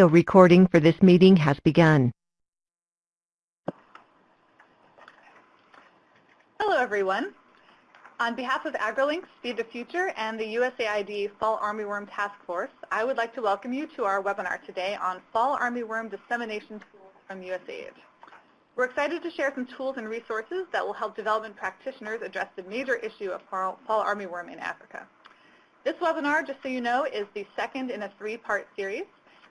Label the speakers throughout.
Speaker 1: The recording for this meeting has begun.
Speaker 2: Hello, everyone. On behalf of AgriLinks, Feed the Future, and the USAID Fall Armyworm Task Force, I would like to welcome you to our webinar today on Fall Armyworm Dissemination Tools from USAID. We're excited to share some tools and resources that will help development practitioners address the major issue of fall armyworm in Africa. This webinar, just so you know, is the second in a three-part series,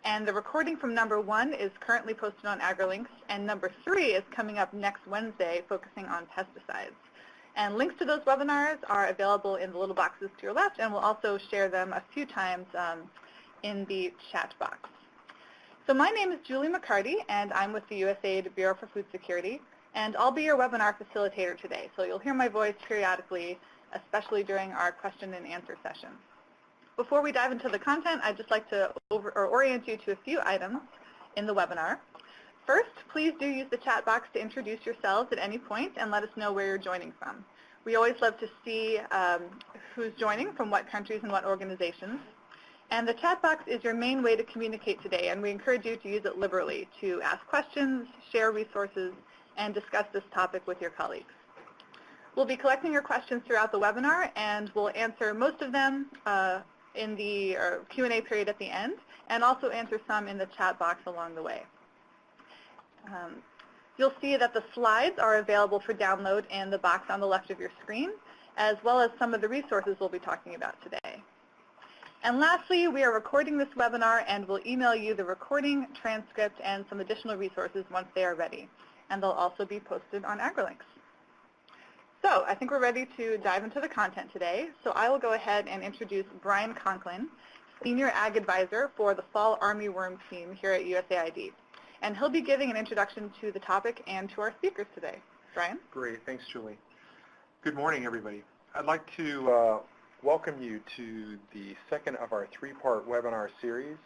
Speaker 2: and the recording from number one is currently posted on AgriLinks, and number three is coming up next Wednesday, focusing on pesticides. And links to those webinars are available in the little boxes to your left, and we'll also share them a few times um, in the chat box. So my name is Julie MacCartee, and I'm with the USAID Bureau for Food Security, and I'll be your webinar facilitator today. So you'll hear my voice periodically especially during our question and answer session. Before we dive into the content, I'd just like to over, or orient you to a few items in the webinar. First, please do use the chat box to introduce yourselves at any point and let us know where you're joining from. We always love to see um, who's joining, from what countries and what organizations. And the chat box is your main way to communicate today, and we encourage you to use it liberally to ask questions, share resources, and discuss this topic with your colleagues. We'll be collecting your questions throughout the webinar, and we'll answer most of them uh, in the Q&A period at the end, and also answer some in the chat box along the way. Um, you'll see that the slides are available for download in the box on the left of your screen, as well as some of the resources we'll be talking about today. And lastly, we are recording this webinar and we'll email you the recording, transcript, and some additional resources once they are ready. And they'll also be posted on AgriLinks. So I think we're ready to dive into the content today. So I will go ahead and introduce Brian Conklin, Senior Ag Advisor for the Fall Armyworm team here at USAID. And he'll be giving an introduction to the topic and to our speakers today. Brian?
Speaker 3: Great. Thanks, Julie. Good morning, everybody. I'd like to uh, welcome you to the second of our three-part webinar series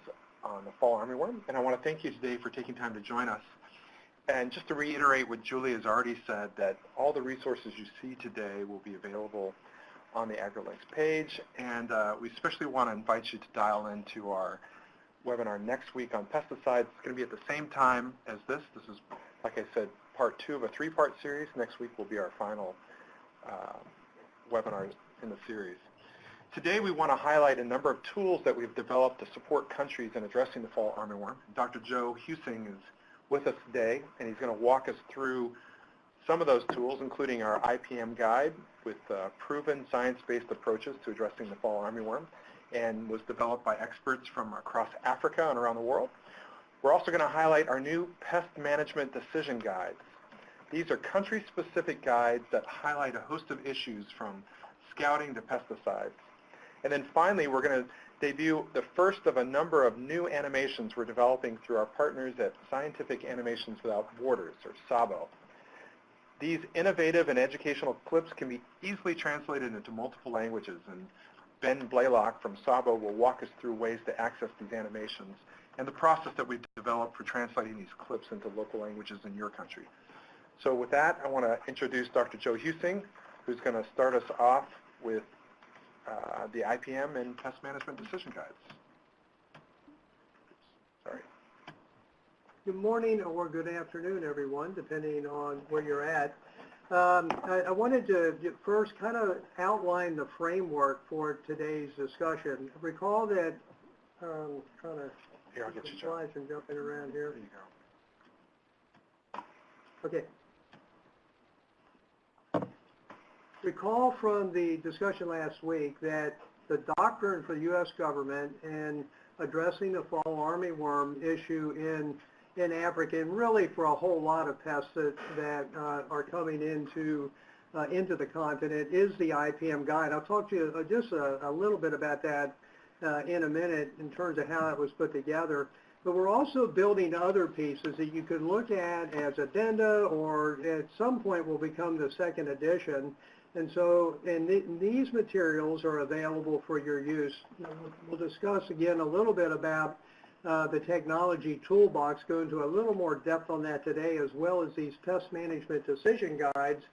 Speaker 3: on the fall armyworm. And I want to thank you today for taking time to join us. And just to reiterate what Julie has already said, that all the resources you see today will be available on the AgriLinks page. And uh, we especially want to invite you to dial into our webinar next week on pesticides. It's going to be at the same time as this. This is, like I said, part two of a three-part series. Next week will be our final uh, webinar in the series. Today we want to highlight a number of tools that we've developed to support countries in addressing the fall armyworm. Dr. Joe Huesing is with us today, and he's going to walk us through some of those tools, including our IPM guide with uh, proven science-based approaches to addressing the fall armyworm, and was developed by experts from across Africa and around the world. We're also going to highlight our new pest management decision guides. These are country-specific guides that highlight a host of issues from scouting to pesticides. And then finally, we're going to debut the first of a number of new animations we're developing through our partners at Scientific Animations Without Borders, or SAWBO. These innovative and educational clips can be easily translated into multiple languages, and Ben Blaylock from SAWBO will walk us through ways to access these animations and the process that we've developed for translating these clips into local languages in your country. So with that, I want to introduce Dr. Joe Huesing, who's going to start us off with uh, the IPM and pest management decision guides. Sorry.
Speaker 4: Good morning or good afternoon, everyone, depending on where you're at. Um, I, I, wanted to first kind of outline the framework for today's discussion. Recall that, um, trying to
Speaker 3: here, I'll get you
Speaker 4: slides and jumping around here.
Speaker 3: There you
Speaker 4: go. Okay. Recall from the discussion last week that the doctrine for the U.S. government in addressing the fall armyworm issue in in Africa and really for a whole lot of pests that, that uh, are coming into uh, into the continent is the IPM guide. I'll talk to you uh, just a, a, little bit about that uh, in a minute in terms of how it was put together. But we're also building other pieces that you can look at as addenda or at some point will become the second edition and so, and th these materials are available for your use. We'll discuss again a little bit about uh, the technology toolbox, go into a little more depth on that today, as well as these pest management decision guides,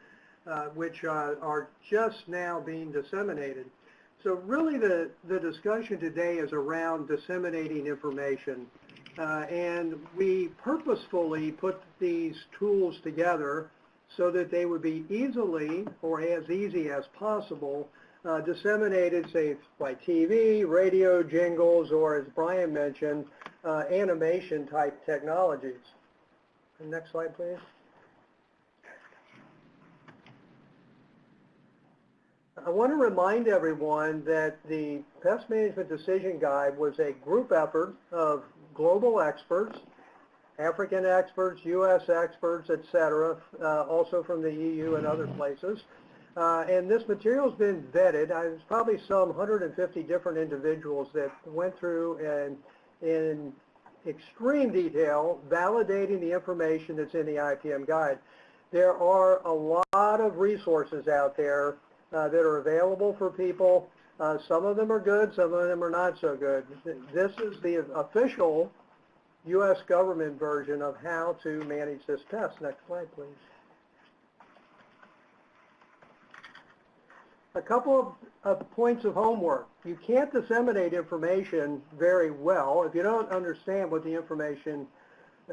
Speaker 4: uh, which uh, are just now being disseminated. So really the, the discussion today is around disseminating information. Uh, and we purposefully put these tools together so that they would be easily, or as easy as possible, uh, disseminated, say, by TV, radio, jingles, or as Brian mentioned, uh, animation-type technologies. And Next slide, please. I want to remind everyone that the Pest Management Decision Guide was a group effort of global experts, African experts, U.S. experts, et cetera, uh, also from the EU and other places. Uh, and this material's been vetted. Uh, There's probably some 150 different individuals that went through and in extreme detail validating the information that's in the IPM guide. There are a lot of resources out there uh, that are available for people. Uh, some of them are good, some of them are not so good. This is the official U.S. government version of how to manage this pest. Next slide, please. A couple of, of points of homework. You can't disseminate information very well if you don't understand what the information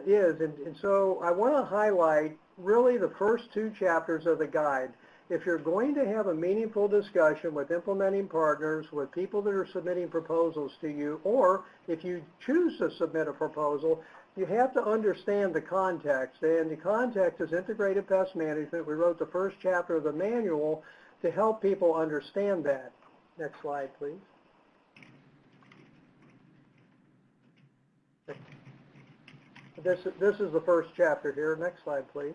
Speaker 4: is. And, and so I want to highlight really the first two chapters of the guide if you're going to have a meaningful discussion with implementing partners, with people that are submitting proposals to you, or if you choose to submit a proposal, you have to understand the context. And the context is integrated pest management. We wrote the first chapter of the manual to help people understand that. Next slide, please. This, this is the first chapter here. Next slide, please.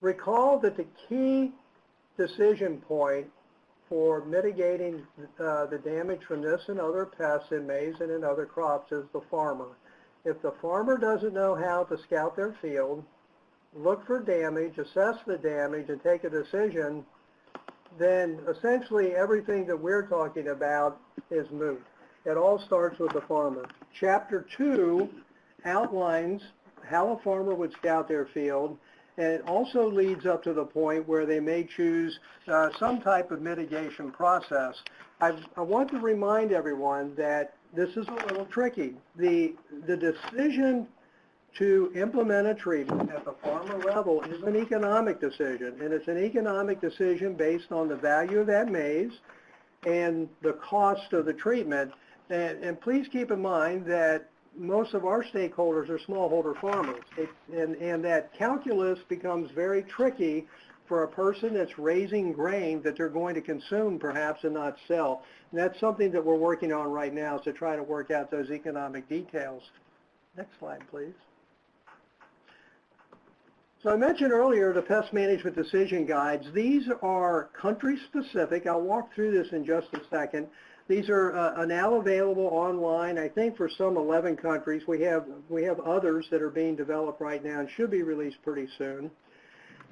Speaker 4: Recall that the key decision point for mitigating uh, the damage from this and other pests in maize and in other crops is the farmer. If the farmer doesn't know how to scout their field, look for damage, assess the damage, and take a decision, then essentially everything that we're talking about is moot. It all starts with the farmer. Chapter 2 outlines how a farmer would scout their field and it also leads up to the point where they may choose uh, some type of mitigation process. I, I want to remind everyone that this is a little tricky. The, the decision to implement a treatment at the farmer level is an economic decision, and it's an economic decision based on the value of that maize and the cost of the treatment. And, and please keep in mind that most of our stakeholders are smallholder farmers. It, and, and that calculus becomes very tricky for a person that's raising grain that they're going to consume perhaps and not sell. And that's something that we're working on right now is to try to work out those economic details. Next slide, please. So I mentioned earlier the pest management decision guides. These are country specific. I'll walk through this in just a second. These are uh, now available online, I think for some 11 countries. We have, we have others that are being developed right now and should be released pretty soon.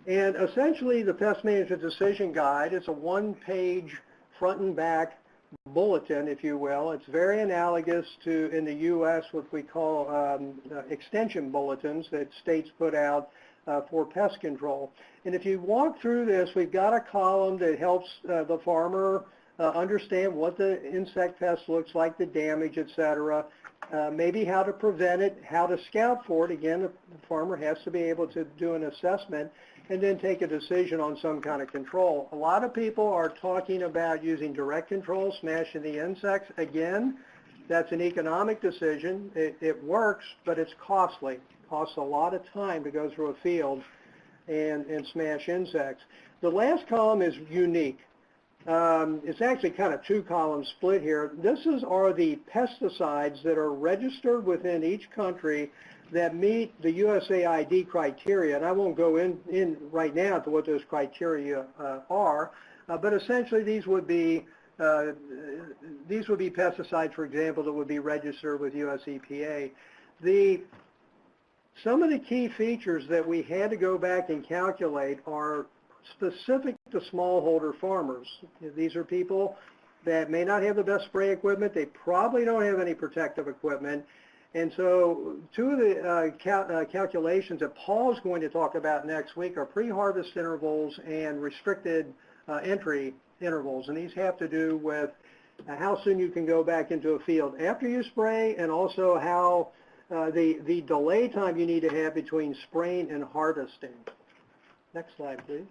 Speaker 4: And essentially the Pest Management Decision Guide is a one-page front and back bulletin, if you will. It's very analogous to, in the U.S., what we call um, uh, extension bulletins that states put out uh, for pest control. And if you walk through this, we've got a column that helps uh, the farmer understand what the insect pest looks like, the damage, et cetera, uh, maybe how to prevent it, how to scout for it. Again, the farmer has to be able to do an assessment and then take a decision on some kind of control. A lot of people are talking about using direct control, smashing the insects. Again, that's an economic decision. It, it works, but it's costly. It costs a lot of time to go through a field and, and smash insects. The last column is unique. Um, it's actually kind of two columns split here. This is are the pesticides that are registered within each country that meet the USAID criteria. And I won't go in, in right now to what those criteria uh, are, uh, but essentially these would be uh, these would be pesticides, for example, that would be registered with US EPA. The some of the key features that we had to go back and calculate are specific to smallholder farmers. These are people that may not have the best spray equipment. They probably don't have any protective equipment. And so two of the uh, cal uh, calculations that Paul's going to talk about next week are pre-harvest intervals and restricted uh, entry intervals. And these have to do with uh, how soon you can go back into a field after you spray and also how uh, the, the delay time you need to have between spraying and harvesting. Next slide, please.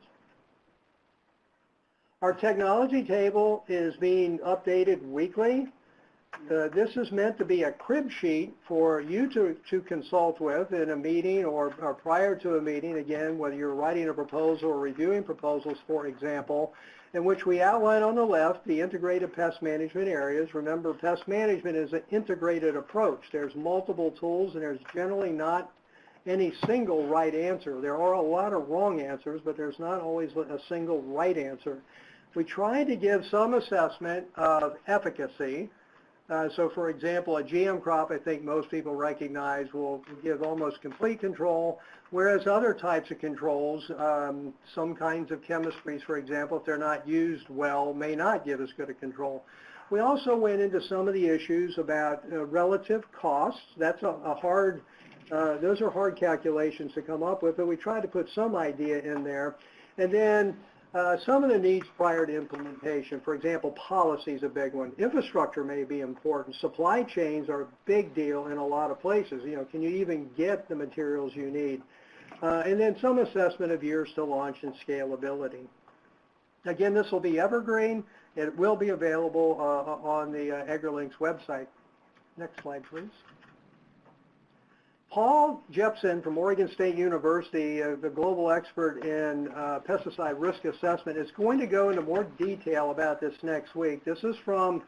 Speaker 4: Our technology table is being updated weekly. Uh, this is meant to be a crib sheet for you to, to consult with in a meeting or, or prior to a meeting, again, whether you're writing a proposal or reviewing proposals, for example, in which we outline on the left the integrated pest management areas. Remember, pest management is an integrated approach. There's multiple tools and there's generally not any single right answer. There are a lot of wrong answers, but there's not always a single right answer. We try to give some assessment of efficacy. Uh, so for example, a GM crop, I think most people recognize, will give almost complete control, whereas other types of controls, um, some kinds of chemistries, for example, if they're not used well, may not give as good a control. We also went into some of the issues about uh, relative costs. That's a, a hard, uh, those are hard calculations to come up with, but we tried to put some idea in there. And then uh, some of the needs prior to implementation, for example, policy is a big one. Infrastructure may be important. Supply chains are a big deal in a lot of places. You know, can you even get the materials you need? Uh, and then some assessment of years to launch and scalability. Again, this will be evergreen. It will be available uh, on the uh, AgriLinks website. Next slide, please. Paul Jepson from Oregon State University, uh, the global expert in uh, pesticide risk assessment, is going to go into more detail about this next week. This is from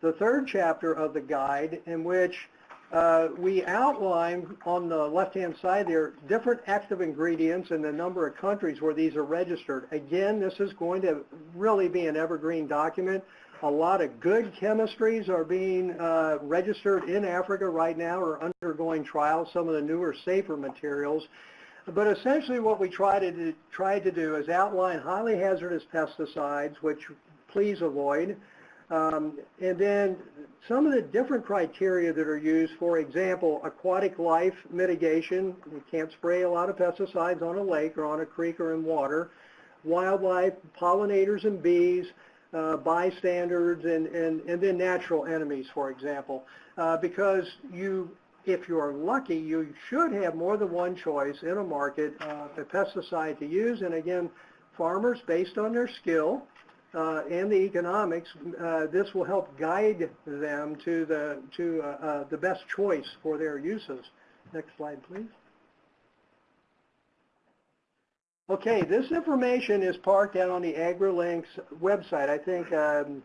Speaker 4: the third chapter of the guide in which uh, we outline on the left-hand side there different active ingredients and the number of countries where these are registered. Again, this is going to really be an evergreen document. A lot of good chemistries are being uh, registered in Africa right now or undergoing trials, some of the newer, safer materials. But essentially what we try to do, try to do is outline highly hazardous pesticides, which please avoid, um, and then some of the different criteria that are used, for example, aquatic life mitigation. You can't spray a lot of pesticides on a lake or on a creek or in water. Wildlife, pollinators and bees, uh, bystanders, and, and, and then natural enemies, for example. Uh, because you, if you're lucky, you should have more than one choice in a market uh, a pesticide to use. And again, farmers, based on their skill, uh, and the economics, uh, this will help guide them to the to uh, uh the best choice for their uses. Next slide, please. Okay, this information is parked out on the AgriLinks website. I think um,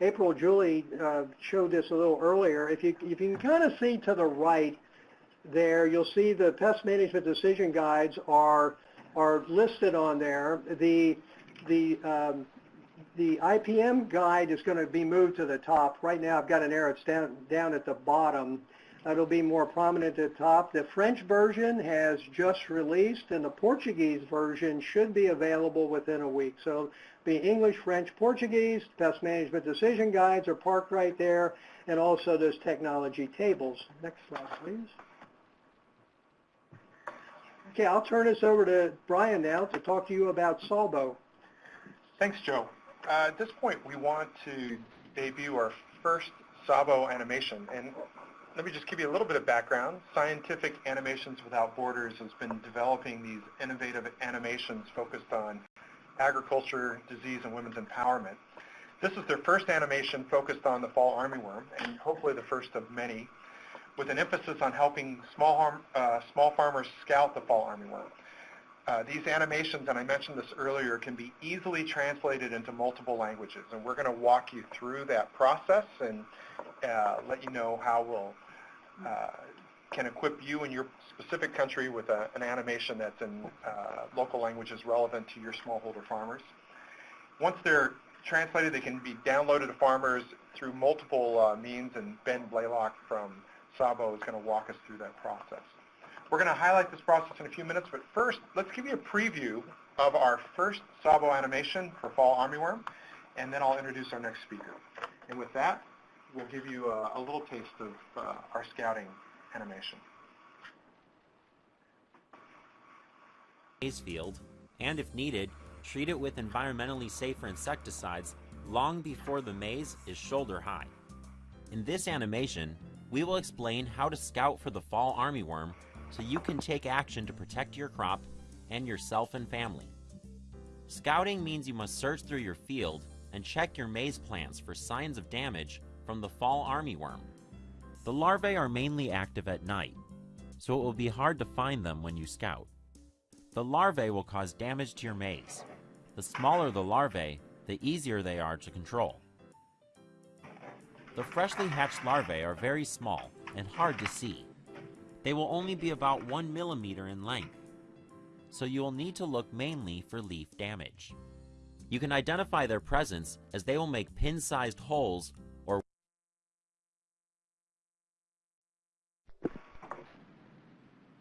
Speaker 4: April Julie uh, showed this a little earlier. If you if you can kind of see to the right there, you'll see the pest management decision guides are are listed on there. The the um, the IPM guide is going to be moved to the top. Right now I've got an arrow it's down, down at the bottom. It'll be more prominent at the top. The French version has just released and the Portuguese version should be available within a week. So the English, French, Portuguese, pest management decision guides are parked right there and also those technology tables. Next slide, please. Okay, I'll turn this over to Brian now to talk to you about SAWBO.
Speaker 3: Thanks, Joe. Uh, at this point, we want to debut our first SAWBO animation. And let me just give you a little bit of background. Scientific Animations Without Borders has been developing these innovative animations focused on agriculture, disease, and women's empowerment. This is their first animation focused on the fall armyworm, and hopefully the first of many, with an emphasis on helping small, harm, uh, small farmers scout the fall armyworm. Uh, these animations, and I mentioned this earlier, can be easily translated into multiple languages, and we're going to walk you through that process and let you know how we'll uh, can equip you in your specific country with a, an animation that's in uh, local languages relevant to your smallholder farmers. Once they're translated, they can be downloaded to farmers through multiple uh, means, and Ben Blaylock from SAWBO is going to walk us through that process. We're going to highlight this process in a few minutes, but first, let's give you a preview of our first SAWBO animation for fall armyworm, and then I'll introduce our next speaker. And with that, we'll give you a, a little taste of uh, our scouting animation.
Speaker 5: field, and if needed, treat it with environmentally safer insecticides long before the maize is shoulder high. In this animation, we will explain how to scout for the fall armyworm so you can take action to protect your crop and yourself and family. Scouting means you must search through your field and check your maize plants for signs of damage from the fall armyworm. The larvae are mainly active at night, so it will be hard to find them when you scout. The larvae will cause damage to your maize. The smaller the larvae, the easier they are to control. The freshly hatched larvae are very small and hard to see. They will only be about 1 millimeter in length, so you will need to look mainly for leaf damage. You can identify their presence as they will make pin-sized holes or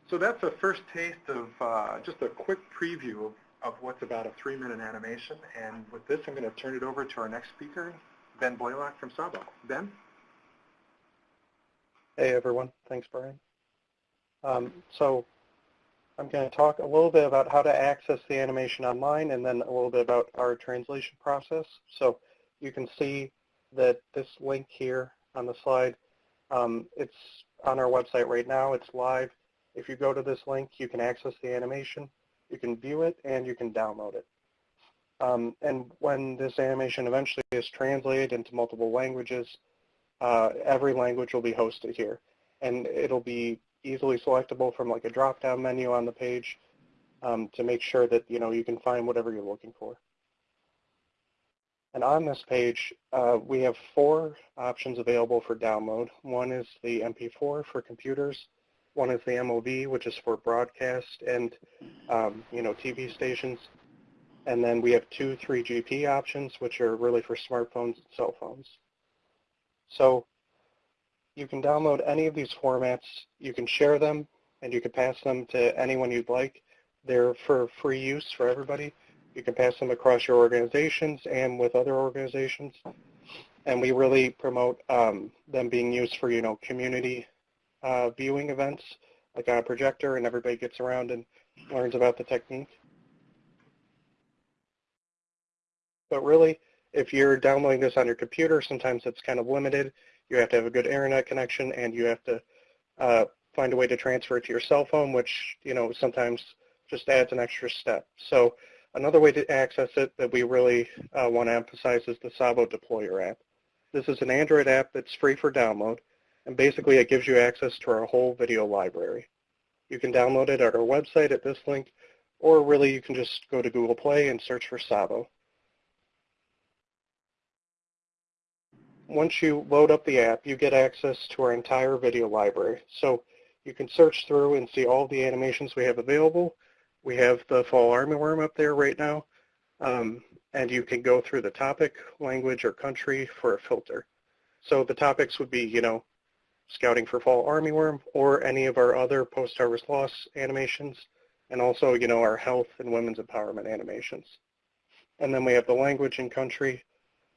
Speaker 3: So that's a first taste of uh, just a quick preview of, of what's about a three-minute animation. And with this, I'm going to turn it over to our next speaker, Ben Blaylock from SAWBO. Ben?
Speaker 6: Hey everyone, thanks Brian. Um, so I'm going to talk a little bit about how to access the animation online and then a little bit about our translation process. So you can see that this link here on the slide, um, it's on our website right now, it's live. If you go to this link, you can access the animation, you can view it, and you can download it. Um, and when this animation eventually is translated into multiple languages, uh, every language will be hosted here. And it'll be easily selectable from like a drop-down menu on the page um, to make sure that you know you can find whatever you're looking for. And on this page, uh, we have four options available for download. One is the MP4 for computers. One is the MOV, which is for broadcast and um, you know TV stations. And then we have two 3GP options, which are really for smartphones and cell phones. So you can download any of these formats. You can share them, and you can pass them to anyone you'd like. They're for free use for everybody. You can pass them across your organizations and with other organizations. And we really promote um, them being used for, you know, community uh, viewing events, like on a projector, and everybody gets around and learns about the technique. But really, if you're downloading this on your computer, sometimes it's kind of limited. You have to have a good internet connection, and you have to uh, find a way to transfer it to your cell phone, which you know sometimes just adds an extra step. So another way to access it that we really uh, want to emphasize is the SAWBO Deployer app. This is an Android app that's free for download, and basically it gives you access to our whole video library. You can download it at our website at this link, or really you can just go to Google Play and search for SAWBO. once you load up the app, you get access to our entire video library. So you can search through and see all the animations we have available. We have the fall armyworm up there right now, um, and you can go through the topic, language, or country for a filter. So the topics would be, you know, scouting for fall armyworm or any of our other post-harvest loss animations, and also, you know, our health and women's empowerment animations. And then we have the language and country,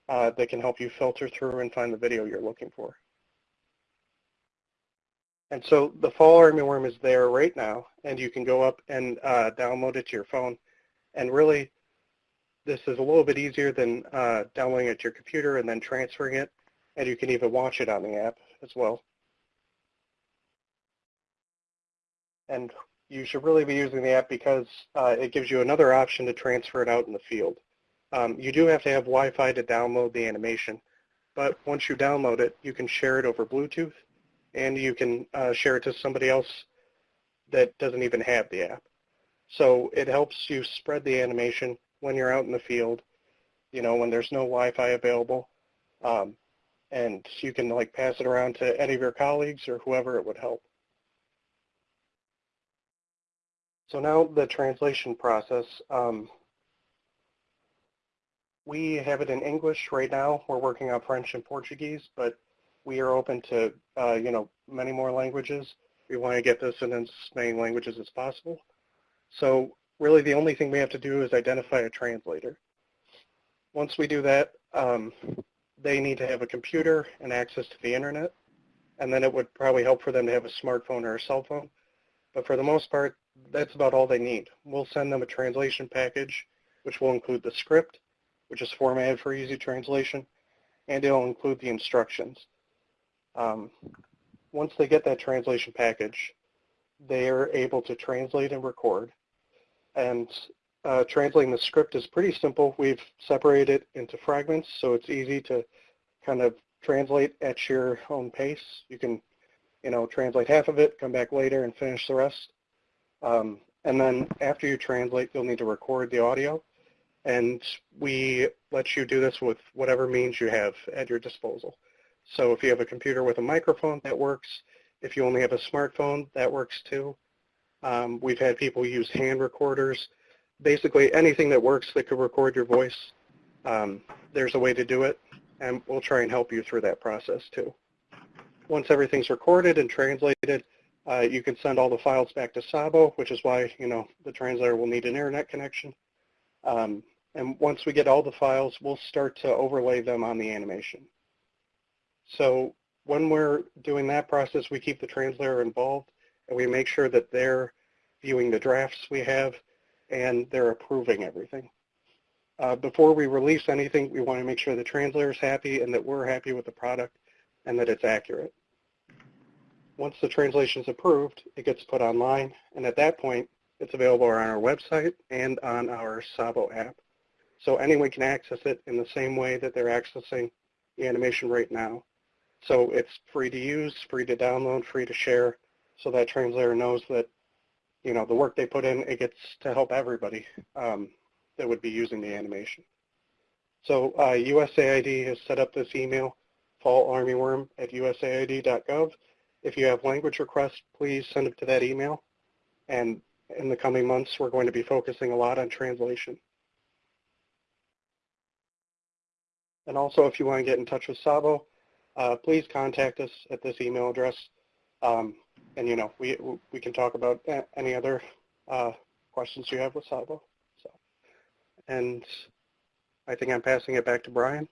Speaker 6: uh, that can help you filter through and find the video you're looking for. And so the fall armyworm is there right now, and you can go up and uh, download it to your phone. And really, this is a little bit easier than uh, downloading it to your computer and then transferring it, and you can even watch it on the app as well. And you should really be using the app because uh, it gives you another option to transfer it out in the field. Um, you do have to have Wi-Fi to download the animation, but once you download it, you can share it over Bluetooth, and you can uh, share it to somebody else that doesn't even have the app. So it helps you spread the animation when you're out in the field, you know, when there's no Wi-Fi available, um, and you can like pass it around to any of your colleagues or whoever it would help. So now the translation process. Um, we have it in English right now. We're working on French and Portuguese, but we are open to, uh, you know, many more languages. We want to get this in as many languages as possible. So really the only thing we have to do is identify a translator. Once we do that, um, they need to have a computer and access to the internet, and then it would probably help for them to have a smartphone or a cell phone. But for the most part, that's about all they need. We'll send them a translation package, which will include the script, which is formatted for easy translation, and it'll include the instructions. Um, once they get that translation package, they are able to translate and record. And uh, translating the script is pretty simple. We've separated it into fragments, so it's easy to kind of translate at your own pace. You can, you know, translate half of it, come back later and finish the rest. Um, and then after you translate, you'll need to record the audio. And we let you do this with whatever means you have at your disposal. So if you have a computer with a microphone, that works. If you only have a smartphone, that works too. Um, we've had people use hand recorders. Basically anything that works that could record your voice, um, there's a way to do it, and we'll try and help you through that process too. Once everything's recorded and translated, uh, you can send all the files back to SAWBO, which is why you know the translator will need an internet connection. Um, and once we get all the files, we'll start to overlay them on the animation. So when we're doing that process, we keep the translator involved and we make sure that they're viewing the drafts we have and they're approving everything. Uh, before we release anything, we want to make sure the translator is happy and that we're happy with the product and that it's accurate. Once the translation is approved, it gets put online, and at that point, it's available on our website and on our SAWBO app. So anyone can access it in the same way that they're accessing the animation right now. So it's free to use, free to download, free to share, so that translator knows that, you know, the work they put in, it gets to help everybody um, that would be using the animation. So uh, USAID has set up this email, fallarmyworm at usaid.gov. If you have language requests, please send them to that email. And in the coming months, we're going to be focusing a lot on translation. And also, if you want to get in touch with SAWBO, uh, please contact us at this email address. Um, and, you know, we, we can talk about any other uh, questions you have with SAWBO. So, and I think I'm passing it back to Brian.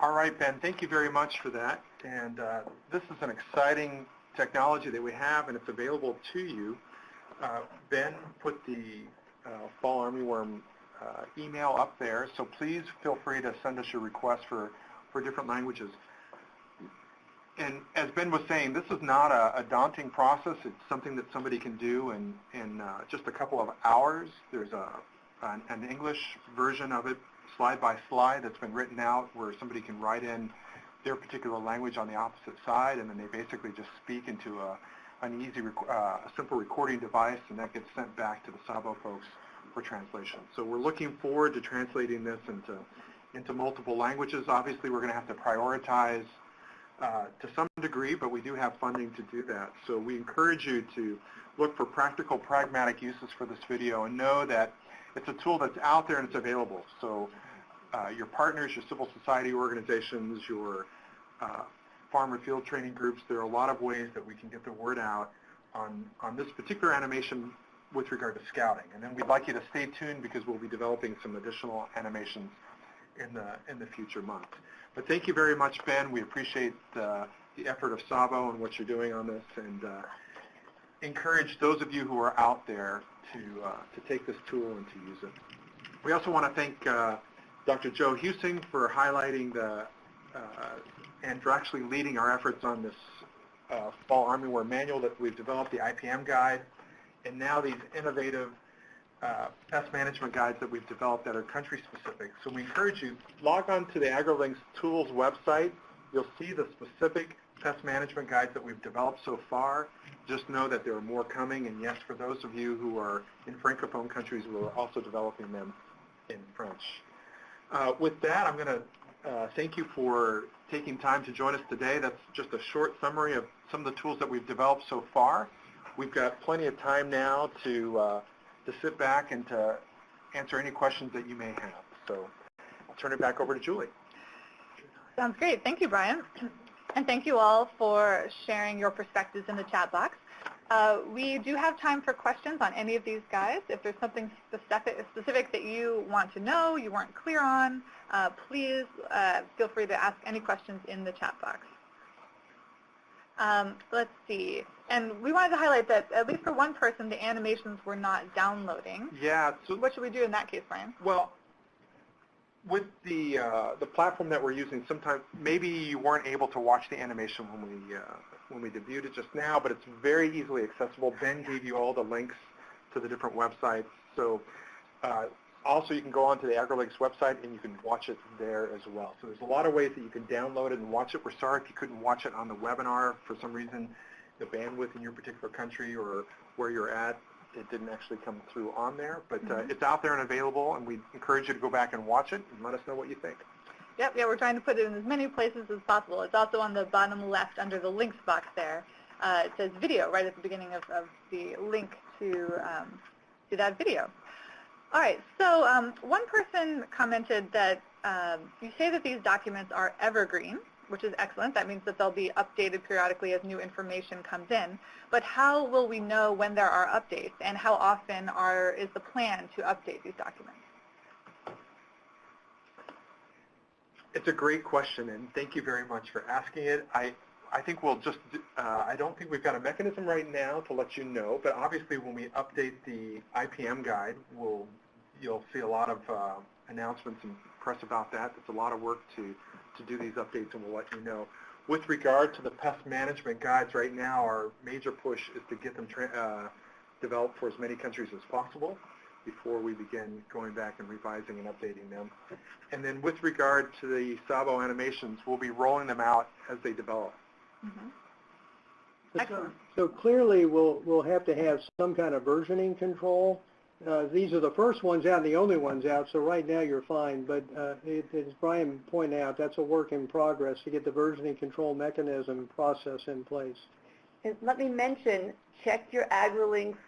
Speaker 3: All right, Ben, thank you very much for that. And uh, this is an exciting technology that we have, and it's available to you. Uh, ben put the uh, Fall Armyworm uh, email up there, so please feel free to send us your requests for, for different languages. And as Ben was saying, this is not a, a daunting process. It's something that somebody can do in, in uh, just a couple of hours. There's a, an, an English version of it slide by slide that's been written out where somebody can write in their particular language on the opposite side and then they basically just speak into a, an easy, uh, a simple recording device and that gets sent back to the SAWBO folks for translation. So we're looking forward to translating this into, into multiple languages. Obviously we're going to have to prioritize uh, to some degree, but we do have funding to do that. So we encourage you to look for practical, pragmatic uses for this video and know that it's a tool that's out there and it's available. So uh, your partners, your civil society organizations, your uh, farmer field training groups, there are a lot of ways that we can get the word out on, on this particular animation with regard to scouting. And then we'd like you to stay tuned because we'll be developing some additional animations in the, in the future months. But thank you very much, Ben. We appreciate uh, the effort of SAWBO and what you're doing on this and uh, encourage those of you who are out there to, uh, to take this tool and to use it. We also want to thank uh, Dr. Joe Huesing for highlighting the, uh, and for actually leading our efforts on this uh, Fall Armyworm manual that we've developed, the IPM guide, and now these innovative uh, pest management guides that we've developed that are country specific. So we encourage you, log on to the AgriLinks Tools website. You'll see the specific management guides that we've developed so far. Just know that there are more coming, and yes, for those of you who are in Francophone countries, we're also developing them in French. Uh, with that, I'm going to uh, thank you for taking time to join us today. That's just a short summary of some of the tools that we've developed so far. We've got plenty of time now to, uh, to sit back and to answer any questions that you may have. So I'll turn it back over to Julie.
Speaker 2: Sounds great. Thank you, Brian. And thank you all for sharing your perspectives in the chat box. Uh, we do have time for questions on any of these guys. If there's something specific, specific that you want to know, you weren't clear on, uh, please uh, feel free to ask any questions in the chat box. Um, let's see. And we wanted to highlight that at least for one person, the animations were not downloading.
Speaker 3: Yeah.
Speaker 2: So what should we do in that case, Brian?
Speaker 3: Well, with the uh, the platform that we're using, sometimes maybe you weren't able to watch the animation when we uh, when we debuted it just now, but it's very easily accessible. Ben gave you all the links to the different websites. So uh, also you can go onto the AgriLinks website and you can watch it there as well. So there's a lot of ways that you can download it and watch it. We're sorry if you couldn't watch it on the webinar for some reason, the bandwidth in your particular country or where you're at it didn't actually come through on there, but uh, it's out there and available, and we encourage you to go back and watch it and let us know what you think.
Speaker 2: Yep, yeah, we're trying to put it in as many places as possible. It's also on the bottom left under the links box there. Uh, it says video right at the beginning of, of the link to, um, to that video. All right, so um, one person commented that um, you say that these documents are evergreen, which is excellent. That means that they'll be updated periodically as new information comes in. But how will we know when there are updates, and how often are, is the plan to update these documents?
Speaker 3: It's a great question, and thank you very much for asking it. I, I think we'll just, uh, I don't think we've got a mechanism right now to let you know, but obviously when we update the IPM guide, we'll, you'll see a lot of uh, announcements and press about that. It's a lot of work to, to do these updates, and we'll let you know. With regard to the pest management guides right now, our major push is to get them uh, developed for as many countries as possible before we begin going back and revising and updating them. And then with regard to the SAWBO animations, we'll be rolling them out as they develop.
Speaker 2: Mm -hmm.
Speaker 4: So, so clearly we'll, we'll have to have some kind of versioning control. Uh, these are the first ones out and the only ones out, so right now you're fine. But uh, it, as Brian pointed out, that's a work in progress to get the versioning control mechanism process in place.
Speaker 7: And let me mention, check your AgriLinks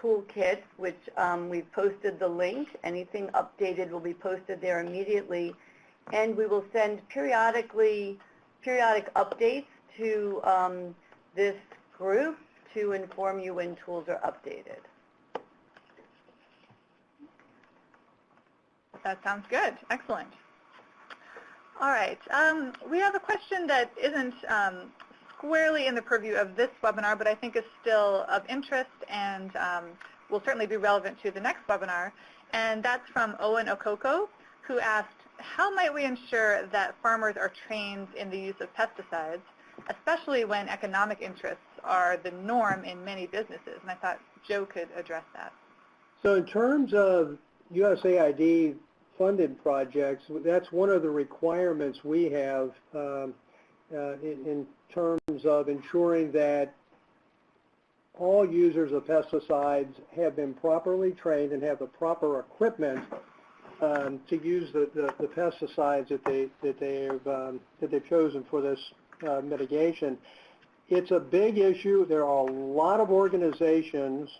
Speaker 7: toolkit, which um, we've posted the link. Anything updated will be posted there immediately. And we will send periodically, periodic updates to um, this group to inform you when tools are updated.
Speaker 2: That sounds good. Excellent. All right. Um, we have a question that isn't um, squarely in the purview of this webinar, but I think is still of interest and um, will certainly be relevant to the next webinar. And that's from Owen Okoko, who asked, how might we ensure that farmers are trained in the use of pesticides, especially when economic interests are the norm in many businesses? And I thought Joe could address that.
Speaker 4: So in terms of USAID funded projects, that's one of the requirements we have um, uh, in, in terms of ensuring that all users of pesticides have been properly trained and have the proper equipment um, to use the, the, the, pesticides that they that they've um, that they've chosen for this uh, mitigation. It's a big issue. There are a lot of organizations,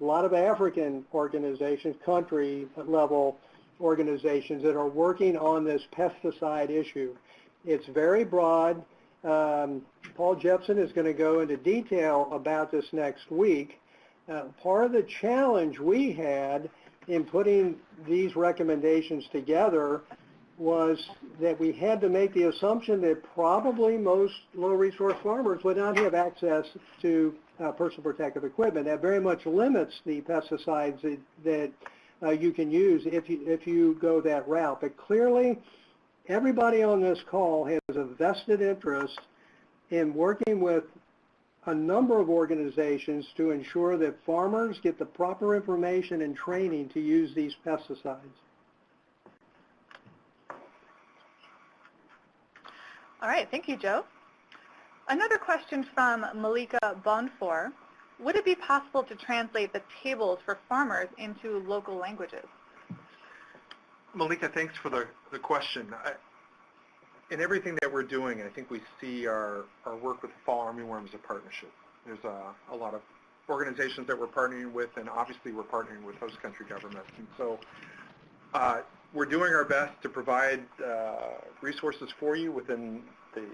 Speaker 4: a lot of African organizations, country level organizations that are working on this pesticide issue. It's very broad. Um, Paul Jepson is going to go into detail about this next week. Uh, part of the challenge we had in putting these recommendations together was that we had to make the assumption that probably most low-resource farmers would not have access to uh, personal protective equipment. That very much limits the pesticides that, that uh, you can use if you, if you go that route. But clearly, everybody on this call has a vested interest in working with a number of organizations to ensure that farmers get the proper information and training to use these pesticides.
Speaker 2: All right, thank you, Joe. Another question from Malika Bonfor. Would it be possible to translate the tables for farmers into local languages?
Speaker 3: Malika, thanks for the, the question. I, in everything that we're doing, I think we see our, our work with the Fall Armyworm as a partnership. There's a, a lot of organizations that we're partnering with, and obviously we're partnering with host country governments. And so uh, we're doing our best to provide uh, resources for you within the,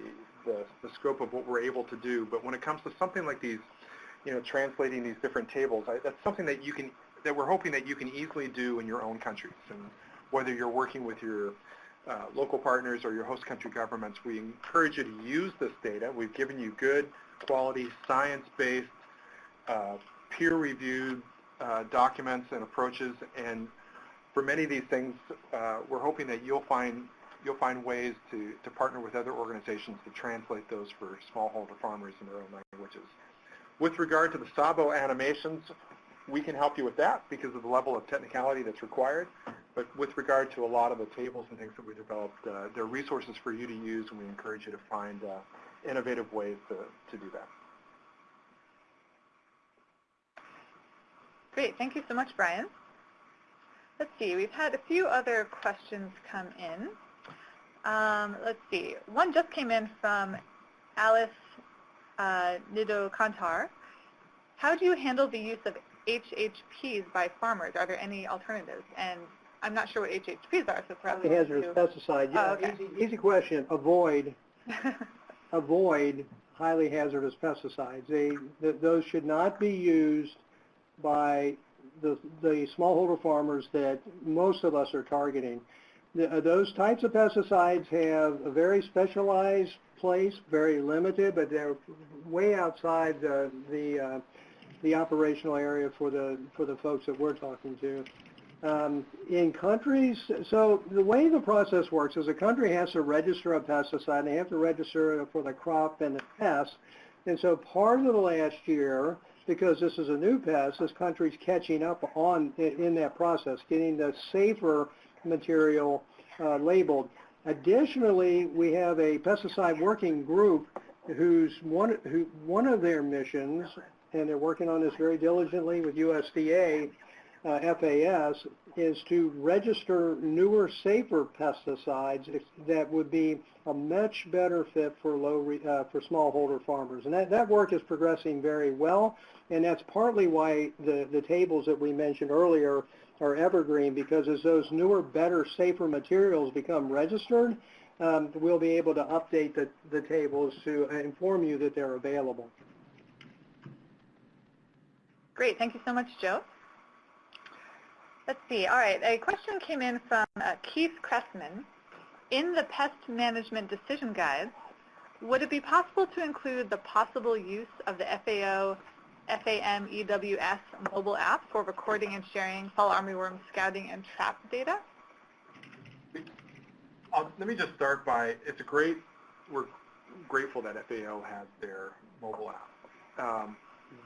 Speaker 3: the, the, scope of what we're able to do. But when it comes to something like these you know, translating these different tables. I, that's something that you can, that we're hoping that you can easily do in your own countries. And whether you're working with your uh, local partners or your host country governments, we encourage you to use this data. We've given you good quality, science-based, uh, peer-reviewed uh, documents and approaches, and for many of these things, uh, we're hoping that you'll find you'll find ways to, to partner with other organizations to translate those for smallholder farmers in their own languages. With regard to the SAWBO animations, we can help you with that because of the level of technicality that's required. But with regard to a lot of the tables and things that we developed, uh, there are resources for you to use, and we encourage you to find uh, innovative ways to, to do that.
Speaker 2: Great. Thank you so much, Brian. Let's see. We've had a few other questions come in. Um, let's see. One just came in from Alice uh, Nido Kantar. How do you handle the use of HHPs by farmers? Are there any alternatives? And I'm not sure what HHPs are, so perhaps
Speaker 4: Highly hazardous pesticide, yeah,
Speaker 2: Oh, okay.
Speaker 4: easy, easy question, avoid, avoid highly hazardous pesticides. They, th- those should not be used by the, the smallholder farmers that most of us are targeting. Uh, Those types of pesticides have a very specialized place, very limited, but they're way outside the, the, uh, the operational area for the, for the folks that we're talking to. Um, in countries, so the way the process works is a country has to register a pesticide, and they have to register for the crop and the pest. And so part of the last year, because this is a new pest, this country's catching up on, in, in that process, getting the safer material uh, labeled. Additionally, we have a pesticide working group whose one, who, one of their missions, and they're working on this very diligently with USDA, uh, FAS, is to register newer, safer pesticides that would be a much better fit for low, re, uh, for smallholder farmers. And that, that work is progressing very well, and that's partly why the, the tables that we mentioned earlier are evergreen, because as those newer, better, safer materials become registered, um, we'll be able to update the, the tables to inform you that they're available.
Speaker 2: Great. Thank you so much, Joe. Let's see. All right. A question came in from uh, Keith Cressman. In the pest management decision guides, would it be possible to include the possible use of the FAO FAMEWS mobile app for recording and sharing fall armyworm scouting and trap data?
Speaker 3: Um, let me just start by, it's a great, we're grateful that FAO has their mobile app. Um,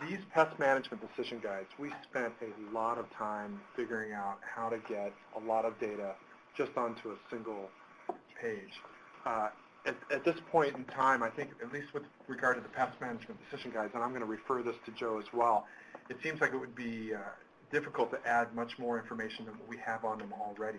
Speaker 3: these pest management decision guides, we spent a lot of time figuring out how to get a lot of data just onto a single page. Uh, at, at this point in time, I think, at least with regard to the pest management decision guides, and I'm going to refer this to Joe as well, it seems like it would be uh, difficult to add much more information than what we have on them already.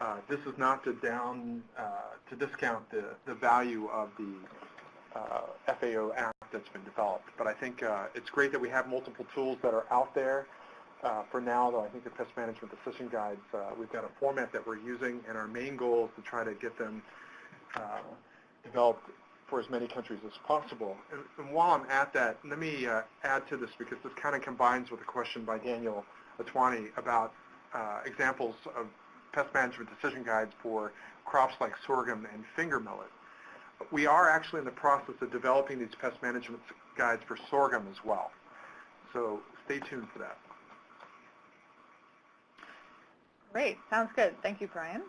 Speaker 3: Uh, this is not to down, uh, to discount the, the value of the uh, FAO app that's been developed. But I think uh, it's great that we have multiple tools that are out there. Uh, for now, though, I think the pest management decision guides, we've got a format that we're using, and our main goal is to try to get them developed for as many countries as possible. And, and while I'm at that, let me uh, add to this because this kind of combines with a question by Daniel Atwani about uh, examples of pest management decision guides for crops like sorghum and finger millet. We are actually in the process of developing these pest management guides for sorghum as well. So stay tuned for that.
Speaker 2: Great. Sounds good. Thank you, Brian.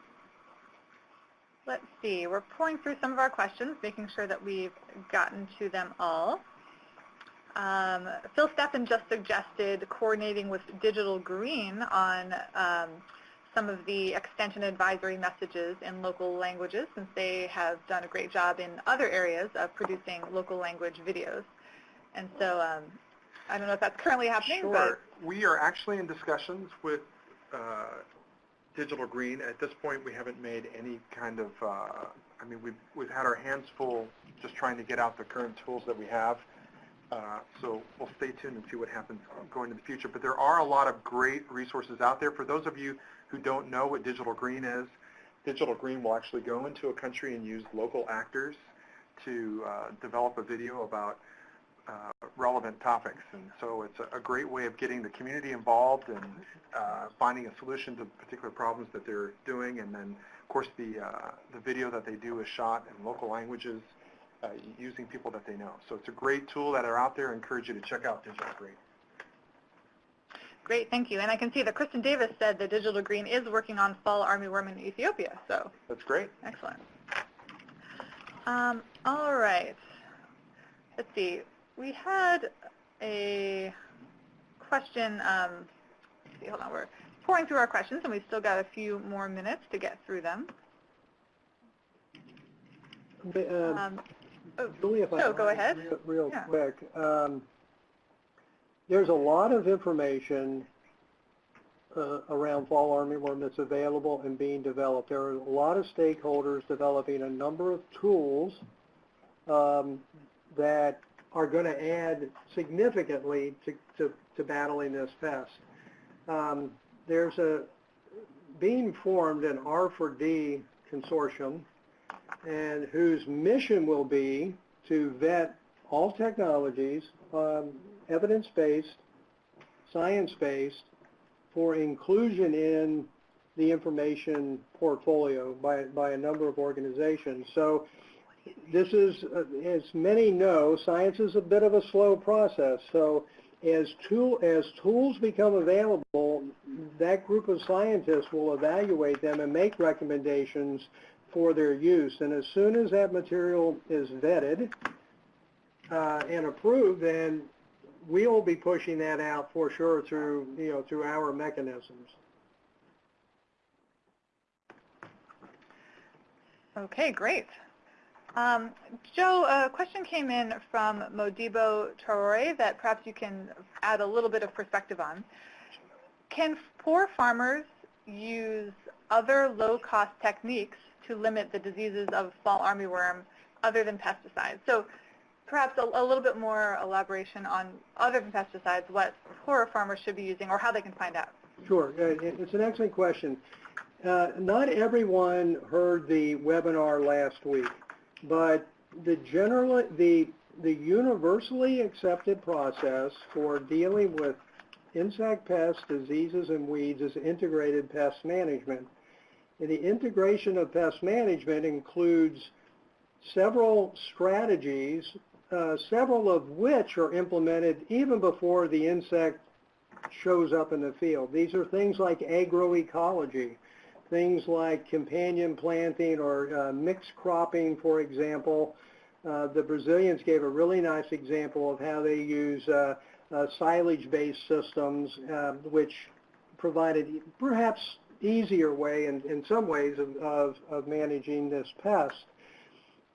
Speaker 2: Let's see. We're pulling through some of our questions, making sure that we've gotten to them all. Um, Phil Steffen just suggested coordinating with Digital Green on um, some of the extension advisory messages in local languages since they have done a great job in other areas of producing local language videos. And so um, I don't know if that's currently happening,
Speaker 3: Sure. We are actually in discussions with uh, Digital Green. At this point, we haven't made any kind of, uh, I mean, we've, we've had our hands full just trying to get out the current tools that we have. Uh, so we'll stay tuned and see what happens going into the future. But there are a lot of great resources out there. For those of you who don't know what Digital Green is, Digital Green will actually go into a country and use local actors to uh, develop a video about relevant topics. And so it's a, a great way of getting the community involved and uh, finding a solution to particular problems that they're doing. And then, of course, the, uh, the video that they do is shot in local languages uh, using people that they know. So it's a great tool that are out there. I encourage you to check out Digital Green.
Speaker 2: Great, thank you. And I can see that Kristen Davis said that Digital Green is working on fall armyworm in Ethiopia, so
Speaker 3: That's great.
Speaker 2: excellent. Um, all right. Let's see. We had a question. Um, let's see, hold on. We're pouring through our questions, and we've still got a few more minutes to get through them.
Speaker 4: Uh,
Speaker 2: Um, oh,
Speaker 4: Julie,
Speaker 2: so go ahead.
Speaker 4: real- Real
Speaker 2: Yeah.
Speaker 4: quick. Um, There's a lot of information uh, around fall armyworm that's available and being developed. There are a lot of stakeholders developing a number of tools um, that are going to add significantly to, to, to battling this pest. Um, there's a being formed an R4D consortium and whose mission will be to vet all technologies, um, evidence-based, science-based, for inclusion in the information portfolio by, by a number of organizations. So this is, uh, as many know, science is a bit of a slow process. So as tool as tools become available, that group of scientists will evaluate them and make recommendations for their use. And as soon as that material is vetted uh, and approved, then we'll be pushing that out for sure through you know through our mechanisms.
Speaker 2: Okay, great. Um, Joe, a question came in from Modibo Traore that perhaps you can add a little bit of perspective on. Can poor farmers use other low-cost techniques to limit the diseases of fall armyworm other than pesticides? So perhaps a, a little bit more elaboration on other than pesticides, what poorer farmers should be using or how they can find out.
Speaker 4: Sure, it's an excellent question. Uh, Not everyone heard the webinar last week, but the general, the, the universally accepted process for dealing with insect pests, diseases, and weeds is integrated pest management. And the integration of pest management includes several strategies, uh, several of which are implemented even before the insect shows up in the field. These are things like agroecology, things like companion planting or uh, mixed cropping, for example. Uh, the Brazilians gave a really nice example of how they use uh, uh, silage-based systems, uh, which provided perhaps easier way in, in some ways of, of, of managing this pest.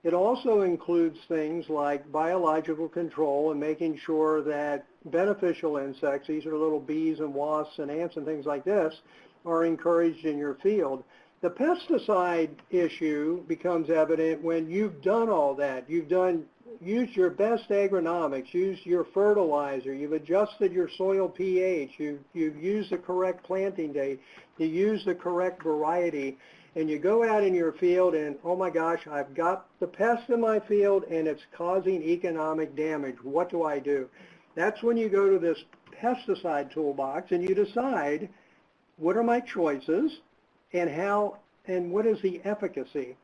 Speaker 4: It also includes things like biological control and making sure that beneficial insects, these are little bees and wasps and ants and things like this, are encouraged in your field. The pesticide issue becomes evident when you've done all that. You've done, used your best agronomics, used your fertilizer, you've adjusted your soil pH, you've, you've used the correct planting date, you use the correct variety, and you go out in your field and, oh my gosh, I've got the pest in my field and it's causing economic damage. What do I do? That's when you go to this pesticide toolbox and you decide what are my choices and how and what is the efficacy.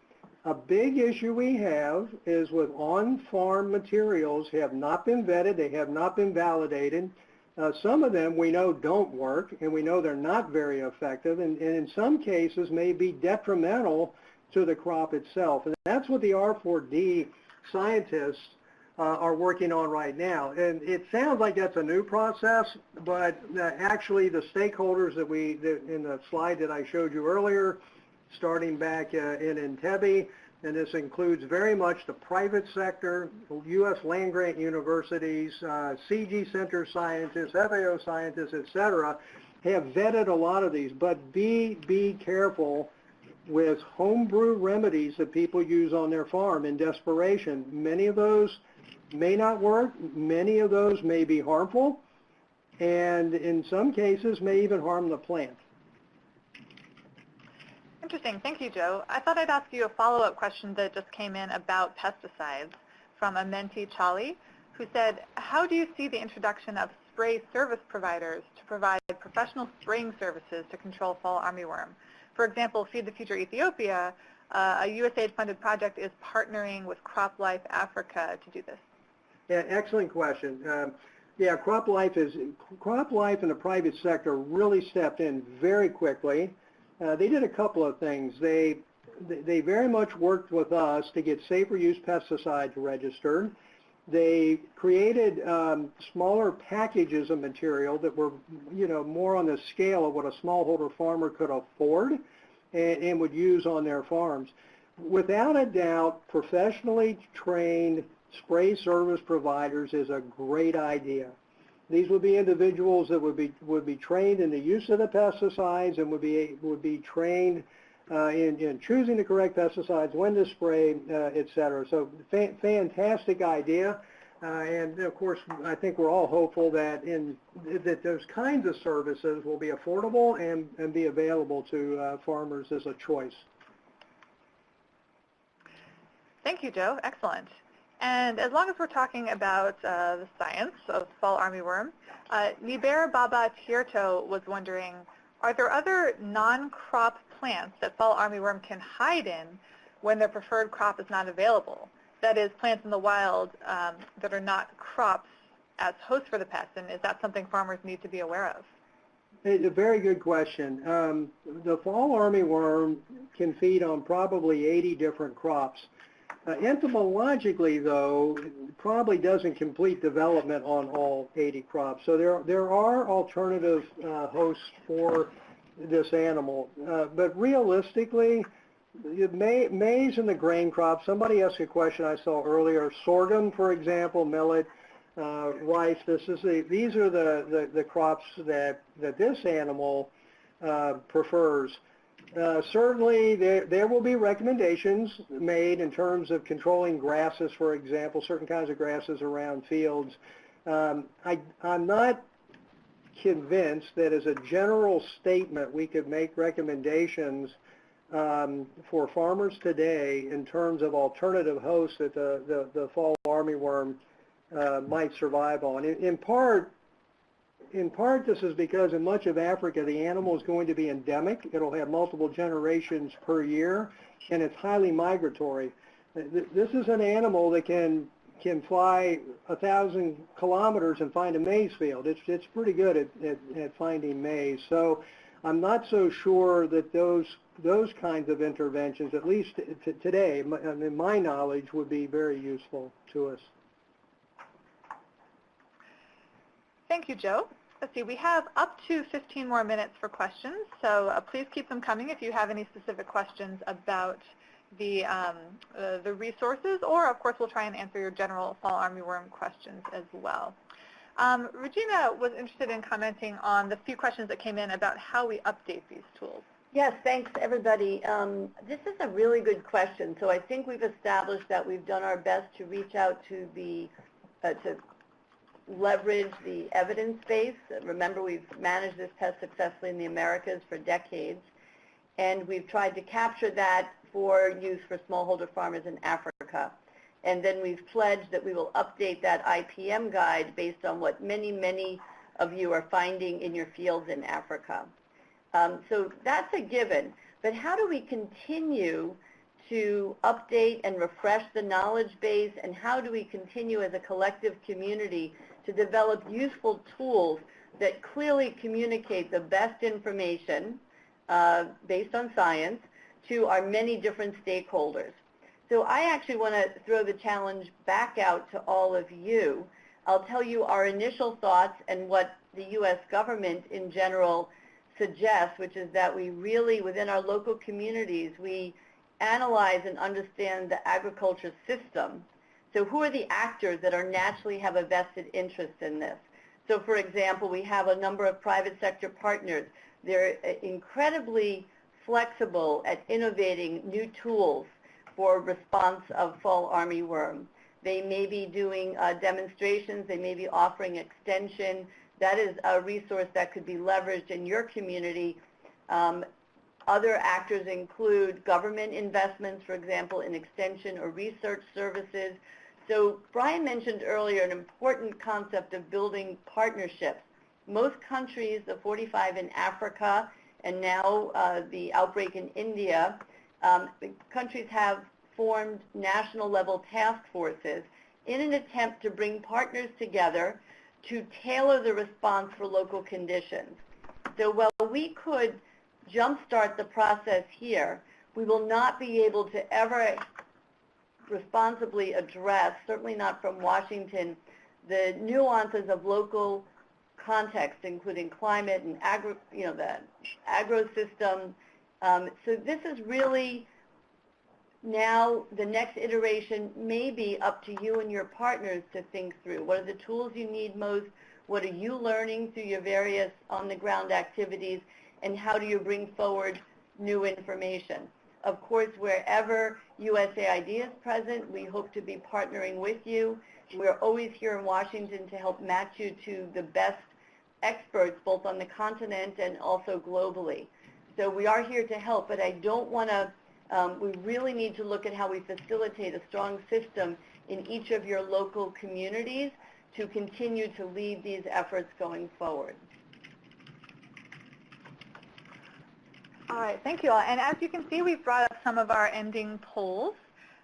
Speaker 4: A big issue we have is with on-farm materials have not been vetted, they have not been validated. Uh, some of them we know don't work and we know they're not very effective and, and in some cases may be detrimental to the crop itself. And that's what the R4D scientists are working on right now. And it sounds like that's a new process, but uh, actually the stakeholders that we, that in the slide that I showed you earlier, starting back uh, in Entebbe, and this includes very much the private sector, U.S. land-grant universities, uh, CG Center scientists, FAO scientists, et cetera, have vetted a lot of these. But be, be careful with homebrew remedies that people use on their farm in desperation. Many of those may not work. Many of those may be harmful, and in some cases may even harm the plant.
Speaker 2: Interesting. Thank you, Joe. I thought I'd ask you a follow-up question that just came in about pesticides from Amenti Chali, who said, how do you see the introduction of spray service providers to provide professional spraying services to control fall armyworm? For example, Feed the Future Ethiopia, uh, a USAID-funded project, is partnering with CropLife Africa to do this.
Speaker 4: Yeah, excellent question. Um, Yeah, Crop Life is, Crop Life and the private sector really stepped in very quickly. Uh, they did a couple of things. They, they very much worked with us to get safer use pesticides registered. They created um, smaller packages of material that were, you know, more on the scale of what a smallholder farmer could afford and, and would use on their farms. Without a doubt, professionally trained spray service providers is a great idea. These would be individuals that would be would be trained in the use of the pesticides and would be would be trained uh, in, in choosing the correct pesticides, when to spray, uh, et cetera. So fa fantastic idea. Uh, and of course, I think we're all hopeful that in that those kinds of services will be affordable and, and be available to uh, farmers as a choice.
Speaker 2: Thank you, Joe. Excellent. And as long as we're talking about uh, the science of fall armyworm, uh, Niber Baba Tierto was wondering, are there other non-crop plants that fall armyworm can hide in when their preferred crop is not available? That is, plants in the wild um, that are not crops as hosts for the pest, and is that something farmers need to be aware of?
Speaker 4: It's a very good question. Um, the fall armyworm can feed on probably 80 different crops. Uh, entomologically, though, probably doesn't complete development on all 80 crops. So there, there are alternative uh, hosts for this animal. Uh, but realistically, ma maize and the grain crop, somebody asked a question I saw earlier, sorghum, for example, millet, uh, rice, this is the, these are the, the, the crops that, that this animal uh, prefers. Uh, certainly, there, there will be recommendations made in terms of controlling grasses, for example, certain kinds of grasses around fields. Um, I, I'm not convinced that as a general statement we could make recommendations um, for farmers today in terms of alternative hosts that the, the, the fall armyworm uh, might survive on. In, in part, in part, this is because in much of Africa, the animal is going to be endemic. It'll have multiple generations per year, and it's highly migratory. This is an animal that can can fly a thousand kilometers and find a maize field. It's it's pretty good at, at, at finding maize. So I'm not so sure that those those kinds of interventions, at least today, in my knowledge, would be very useful to us.
Speaker 2: Thank you, Joe. Let's see, we have up to 15 more minutes for questions, so uh, please keep them coming if you have any specific questions about the, um, uh, the resources, or of course we'll try and answer your general fall armyworm questions as well. Um, Regina was interested in commenting on the few questions that came in about how we update these tools.
Speaker 7: Yes, thanks everybody. Um, this is a really good question. So I think we've established that we've done our best to reach out to the, uh, to leverage the evidence base. Remember, we've managed this pest successfully in the Americas for decades, and we've tried to capture that for use for smallholder farmers in Africa. And then we've pledged that we will update that IPM guide based on what many, many of you are finding in your fields in Africa. Um, so that's a given. But how do we continue to update and refresh the knowledge base, and how do we continue as a collective community to develop useful tools that clearly communicate the best information uh, based on science to our many different stakeholders. So I actually want to throw the challenge back out to all of you. I'll tell you our initial thoughts and what the U.S. government in general suggests, which is that we really, within our local communities, we analyze and understand the agriculture system so who are the actors that are naturally have a vested interest in this? So for example, we have a number of private sector partners. They're uh, incredibly flexible at innovating new tools for response of fall armyworm. They may be doing uh, demonstrations. They may be offering extension. That is a resource that could be leveraged in your community. Um, other actors include government investments, for example, in extension or research services. So Brian mentioned earlier an important concept of building partnerships. Most countries, the 45 in Africa, and now uh, the outbreak in India, um, countries have formed national level task forces in an attempt to bring partners together to tailor the response for local conditions. So while we could jumpstart the process here, we will not be able to ever responsibly address, certainly not from Washington, the nuances of local context, including climate and agro, you know, the agro system. Um, so this is really now the next iteration may be up to you and your partners to think through. What are the tools you need most? What are you learning through your various on-the-ground activities? And how do you bring forward new information? Of course, wherever USAID is present, we hope to be partnering with you. We're always here in Washington to help match you to the best experts, both on the continent and also globally. So we are here to help, but I don't want to, um, we really need to look at how we facilitate a strong system in each of your local communities to continue to lead these efforts going forward.
Speaker 2: All right, thank you all. And as you can see, we've brought up some of our ending polls.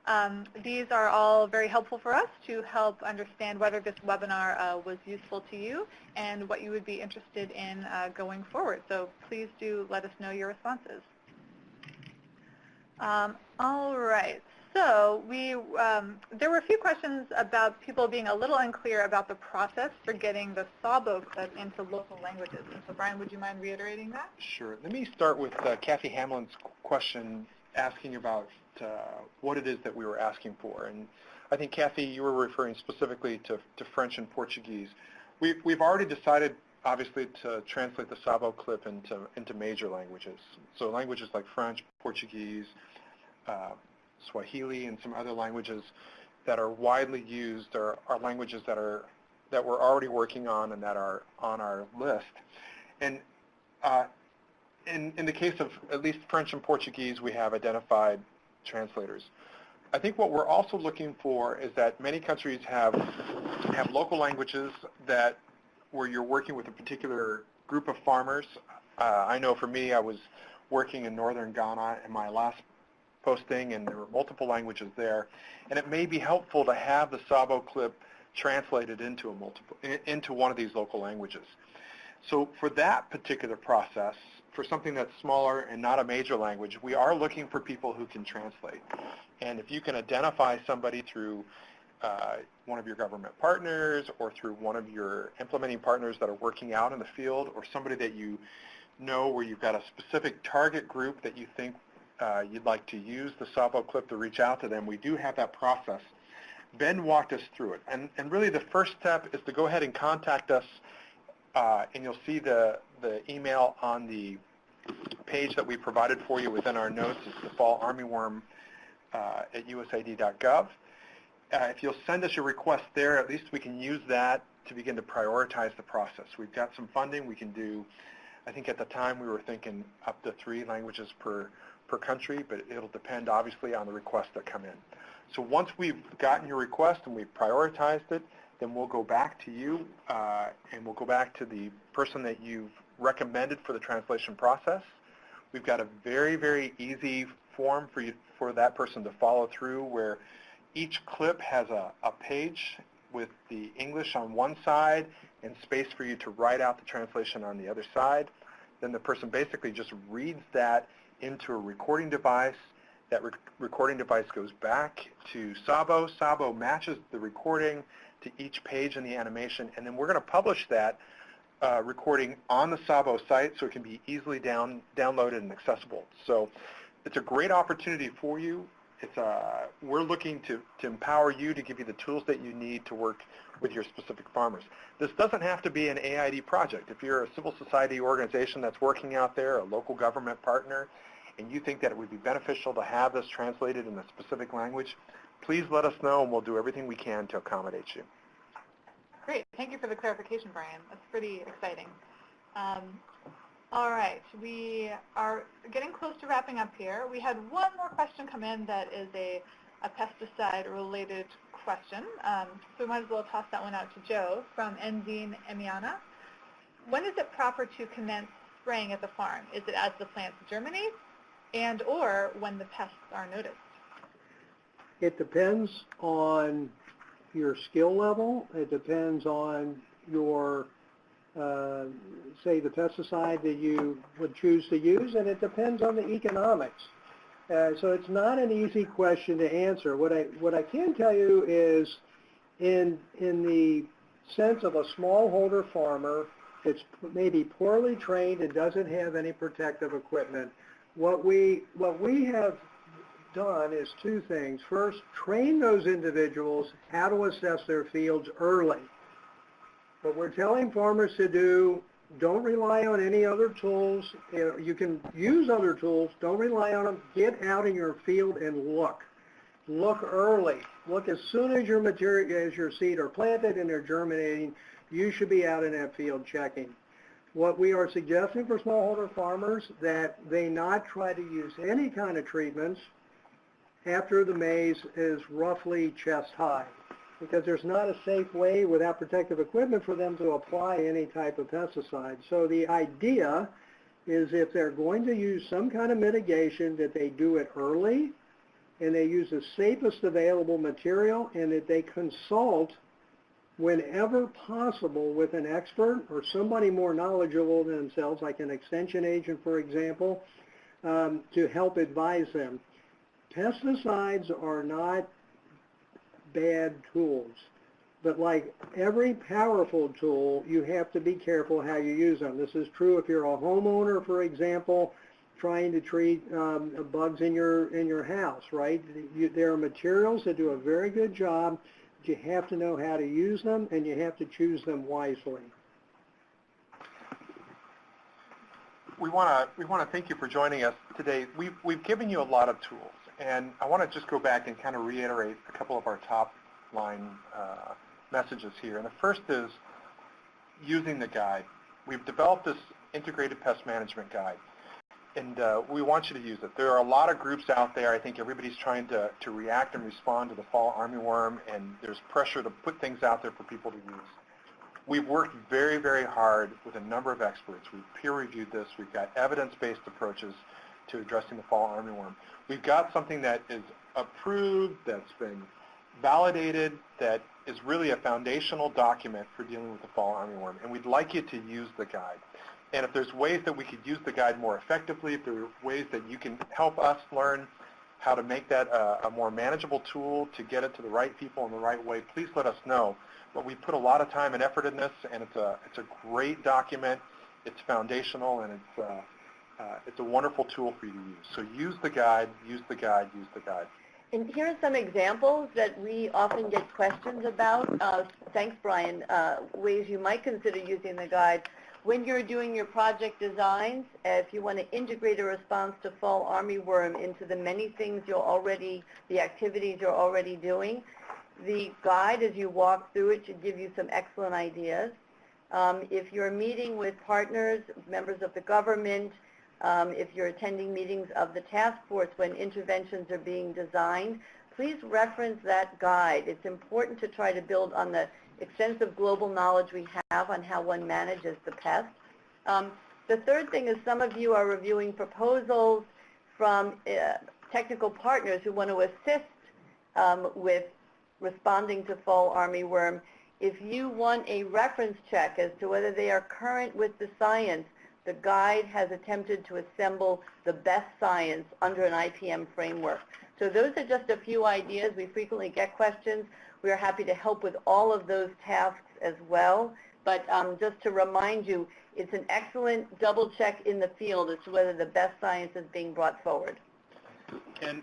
Speaker 2: Um, these are all very helpful for us to help understand whether this webinar uh, was useful to you and what you would be interested in uh, going forward. So please do let us know your responses. Um, all right, so we, um, there were a few questions about people being a little unclear about the process for getting the SAWBO clip into local languages. And so Brian, would you mind reiterating that?
Speaker 3: Sure. Let me start with uh, Kathy Hamlin's question asking about uh, what it is that we were asking for. And I think, Kathy, you were referring specifically to, to French and Portuguese. We, we've already decided, obviously, to translate the SAWBO clip into, into major languages. So languages like French, Portuguese, uh, Swahili, and some other languages that are widely used are, are languages that are that we're already working on and that are on our list. And uh, in, in the case of at least French and Portuguese, we have identified translators. I think what we're also looking for is that many countries have have local languages that where you're working with a particular group of farmers. Uh, I know for me, I was working in northern Ghana in my last posting, and there were multiple languages there. And it may be helpful to have the SAWBO clip translated into a multiple into one of these local languages. So for that particular process, for something that's smaller and not a major language, we are looking for people who can translate. And if you can identify somebody through uh, one of your government partners or through one of your implementing partners that are working out in the field or somebody that you know where you've got a specific target group that you think you'd like to use the SAWBO clip to reach out to them, we do have that process. Ben walked us through it. And, and really the first step is to go ahead and contact us uh, and you'll see the, the email on the page that we provided for you within our notes. It's the fall armyworm uh, at usaid.gov. Uh, if you'll send us your request there, at least we can use that to begin to prioritize the process. We've got some funding. We can do, I think at the time we were thinking up to three languages per, per country, but it'll depend obviously on the requests that come in. So once we've gotten your request and we've prioritized it, then we'll go back to you uh, and we'll go back to the person that you've recommended for the translation process. We've got a very, very easy form for you for that person to follow through where each clip has a, a page with the English on one side and space for you to write out the translation on the other side. Then the person basically just reads that into a recording device. That rec recording device goes back to SAWBO. SAWBO matches the recording to each page in the animation, and then we're going to publish that uh, recording on the SAWBO site so it can be easily down, downloaded and accessible. So it's a great opportunity for you. It's uh, we're looking to, to empower you to give you the tools that you need to work with your specific farmers. This doesn't have to be an AID project. If you're a civil society organization that's working out there, a local government partner, and you think that it would be beneficial to have this translated in a specific language, please let us know and we'll do everything we can to accommodate you.
Speaker 2: Great. Thank you for the clarification, Brian. That's pretty exciting. Um, all right. We are getting close to wrapping up here. We had one more question come in that is a, a pesticide-related question. Um, so we might as well toss that one out to Joe from Enzine Emiana. When is it proper to commence spraying at the farm? Is it as the plants germinate and or when the pests are noticed?
Speaker 4: It depends on your skill level. It depends on your, uh, say, the pesticide that you would choose to use, and it depends on the economics. Uh, so it's not an easy question to answer. What I, what I can tell you is in, in the sense of a smallholder farmer that's maybe poorly trained and doesn't have any protective equipment, what we, what we have done is two things. First, train those individuals how to assess their fields early. What we're telling farmers to do, don't rely on any other tools. You can use other tools, don't rely on them. Get out in your field and look. Look early. Look as soon as your material, as your seed are planted and they're germinating, you should be out in that field checking. What we are suggesting for smallholder farmers that they not try to use any kind of treatments after the maize is roughly chest high because there's not a safe way without protective equipment for them to apply any type of pesticide. So the idea is if they're going to use some kind of mitigation that they do it early and they use the safest available material and that they consult whenever possible with an expert or somebody more knowledgeable than themselves, like an extension agent, for example, um, to help advise them. Pesticides are not bad tools, but like every powerful tool, you have to be careful how you use them. This is true if you're a homeowner, for example, trying to treat um, bugs in your in your house, right? You, there are materials that do a very good job. You have to know how to use them, and you have to choose them wisely.
Speaker 3: We want to we want to thank you for joining us today. We've we've given you a lot of tools, and I want to just go back and kind of reiterate a couple of our top line uh, messages here. And the first is using the guide. We've developed this integrated pest management guide, and uh, we want you to use it. There are a lot of groups out there. I think everybody's trying to, to react and respond to the fall armyworm, and there's pressure to put things out there for people to use. We've worked very, very hard with a number of experts. We've peer-reviewed this. We've got evidence-based approaches to addressing the fall armyworm. We've got something that is approved, that's been validated, that is really a foundational document for dealing with the fall armyworm, and we'd like you to use the guide. And if there's ways that we could use the guide more effectively, if there are ways that you can help us learn how to make that a, a more manageable tool to get it to the right people in the right way, please let us know. But we put a lot of time and effort in this, and it's a, it's a great document. It's foundational, and it's, uh, uh, it's a wonderful tool for you to use. So use the guide, use the guide, use the guide.
Speaker 7: And here are some examples that we often get questions about. Uh, thanks, Brian. Uh, ways you might consider using the guide. When you're doing your project designs, if you want to integrate a response to fall armyworm into the many things you're already, the activities you're already doing, the guide as you walk through it should give you some excellent ideas. Um, if you're meeting with partners, members of the government, um, if you're attending meetings of the task force when interventions are being designed, please reference that guide. It's important to try to build on the extensive global knowledge we have on how one manages the pest. Um, the third thing is some of you are reviewing proposals from uh, technical partners who want to assist um, with responding to fall armyworm. If you want a reference check as to whether they are current with the science, the guide has attempted to assemble the best science under an IPM framework. So those are just a few ideas. We frequently get questions. We are happy to help with all of those tasks as well. But um, just to remind you, it's an excellent double check in the field as to whether the best science is being brought forward.
Speaker 3: And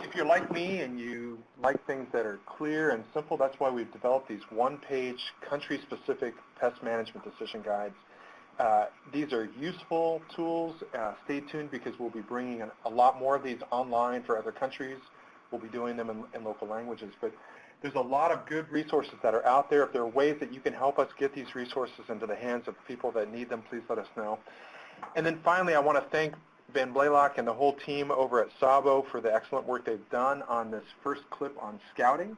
Speaker 3: if you're like me and you like things that are clear and simple, that's why we've developed these one-page country-specific pest management decision guides. Uh, these are useful tools. Uh, stay tuned because we'll be bringing a, a, lot more of these online for other countries. We'll be doing them in, in, local languages. But there's a lot of good resources that are out there. If there are ways that you can help us get these resources into the hands of people that need them, please let us know. And then finally, I want to thank Ben Blaylock and the whole team over at SAWBO for the excellent work they've done on this first clip on scouting.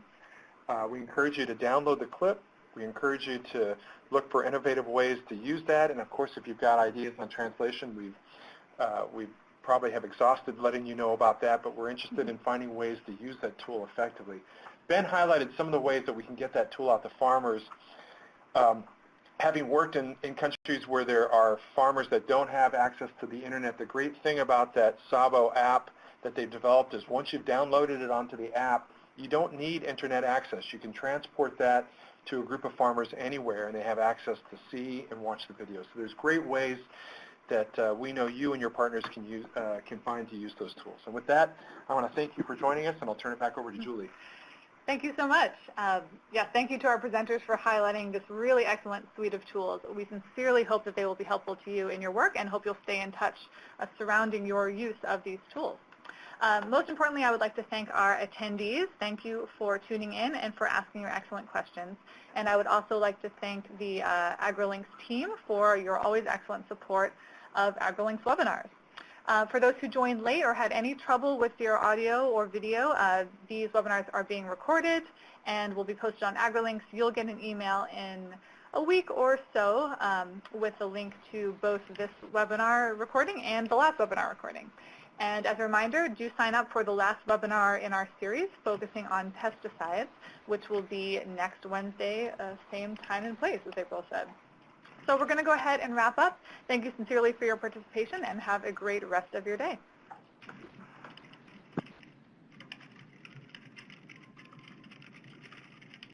Speaker 3: Uh, we encourage you to download the clip. We encourage you to look for innovative ways to use that. And of course, if you've got ideas on translation, we've, uh, we probably have exhausted letting you know about that, but we're interested in finding ways to use that tool effectively. Ben highlighted some of the ways that we can get that tool out to farmers. Um, having worked in, in countries where there are farmers that don't have access to the internet, the great thing about that SAWBO app that they've developed is once you've downloaded it onto the app, you don't need internet access. You can transport that to a group of farmers anywhere, and they have access to see and watch the videos. So there's great ways that uh, we know you and your partners can use uh, can find to use those tools. And with that, I want to thank you for joining us, and I'll turn it back over to Julie.
Speaker 2: Thank you so much. Um, yeah, thank you to our presenters for highlighting this really excellent suite of tools. We sincerely hope that they will be helpful to you in your work and hope you'll stay in touch uh, surrounding your use of these tools. Um, most importantly, I would like to thank our attendees. Thank you for tuning in and for asking your excellent questions. And I would also like to thank the uh, AgriLinks team for your always excellent support of AgriLinks webinars. Uh, for those who joined late or had any trouble with your audio or video, uh, these webinars are being recorded and will be posted on AgriLinks. You'll get an email in a week or so um, with a link to both this webinar recording and the last webinar recording. And as a reminder, do sign up for the last webinar in our series focusing on pesticides, which will be next Wednesday, uh, same time and place, as April said. So we're going to go ahead and wrap up. Thank you sincerely for your participation and have a great rest of your day.